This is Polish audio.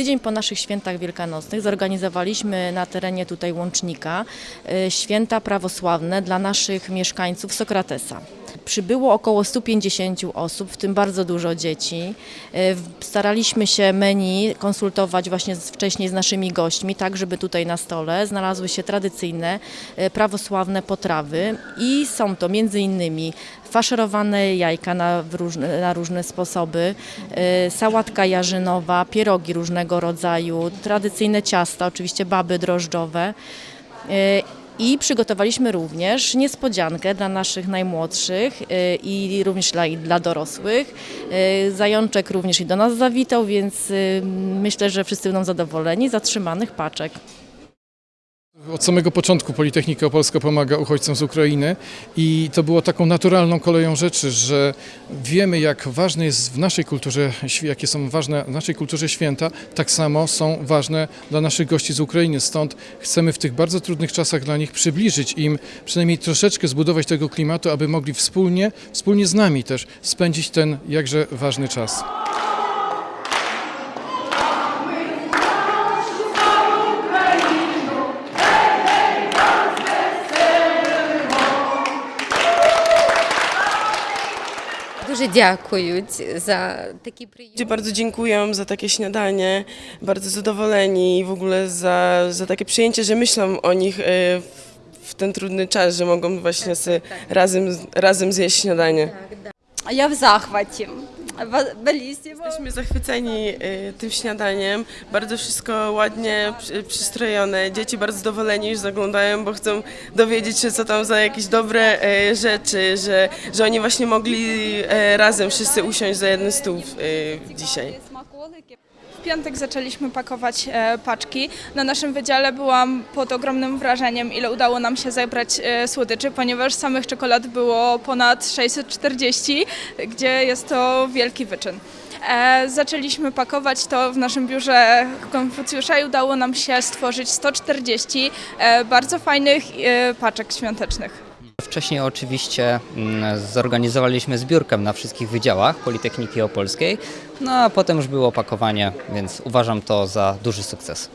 Tydzień po naszych świętach wielkanocnych zorganizowaliśmy na terenie tutaj Łącznika e, święta prawosławne dla naszych mieszkańców Sokratesa. Przybyło około 150 osób, w tym bardzo dużo dzieci. E, Staraliśmy się menu konsultować właśnie wcześniej z naszymi gośćmi, tak żeby tutaj na stole znalazły się tradycyjne e, prawosławne potrawy i są to między innymi faszerowane jajka na, różne, na różne sposoby, e, sałatka jarzynowa, pierogi różnego rodzaju, tradycyjne ciasta, oczywiście baby drożdżowe. I przygotowaliśmy również niespodziankę dla naszych najmłodszych e, i również dla, i dla dorosłych. E, Zajączek również i do nas zawitał, więc e, myślę, że wszyscy będą zadowoleni. Zatrzymanych paczek. Od samego początku Politechnika Opolska pomaga uchodźcom z Ukrainy i to było taką naturalną koleją rzeczy, że wiemy jak ważne jest w naszej kulturze, jakie są ważne w naszej kulturze święta, tak samo są ważne dla naszych gości z Ukrainy. Stąd chcemy w tych bardzo trudnych czasach dla nich przybliżyć im, przynajmniej troszeczkę zbudować tego klimatu, aby mogli wspólnie, wspólnie z nami też spędzić ten jakże ważny czas. Дуже дякують за такі приємні. Ludzie bardzo dziękują za takie śniadanie, bardzo zadowoleni i w ogóle za, za takie przyjęcie, że myślą o nich e, w, w ten trudny czas, że mogą właśnie sobie razem, razem zjeść śniadanie. Я в захваті. bellissimo. Jesteśmy zachwyceni y, tym śniadaniem. Bardzo wszystko ładnie przystrojone. Dzieci bardzo zadowoleni już zaglądają, bo chcą dowiedzieć się, co tam za jakieś dobre y, rzeczy, że, że oni właśnie mogli y, razem wszyscy usiąść za jeden stół dzisiaj. W piątek zaczęliśmy pakować e, paczki. Na naszym wydziale byłam pod ogromnym wrażeniem, ile udało nam się zebrać e, słodyczy, ponieważ samych czekolad było ponad 640, gdzie jest to wielki wyczyn. E, zaczęliśmy pakować to w naszym biurze Konfucjusza i udało nam się stworzyć 140 bardzo fajnych paczek świątecznych. Wcześniej oczywiście mm, zorganizowaliśmy zbiórkę na wszystkich wydziałach Politechniki Opolskiej, no a potem już było opakowanie, więc uważam to za duży sukces.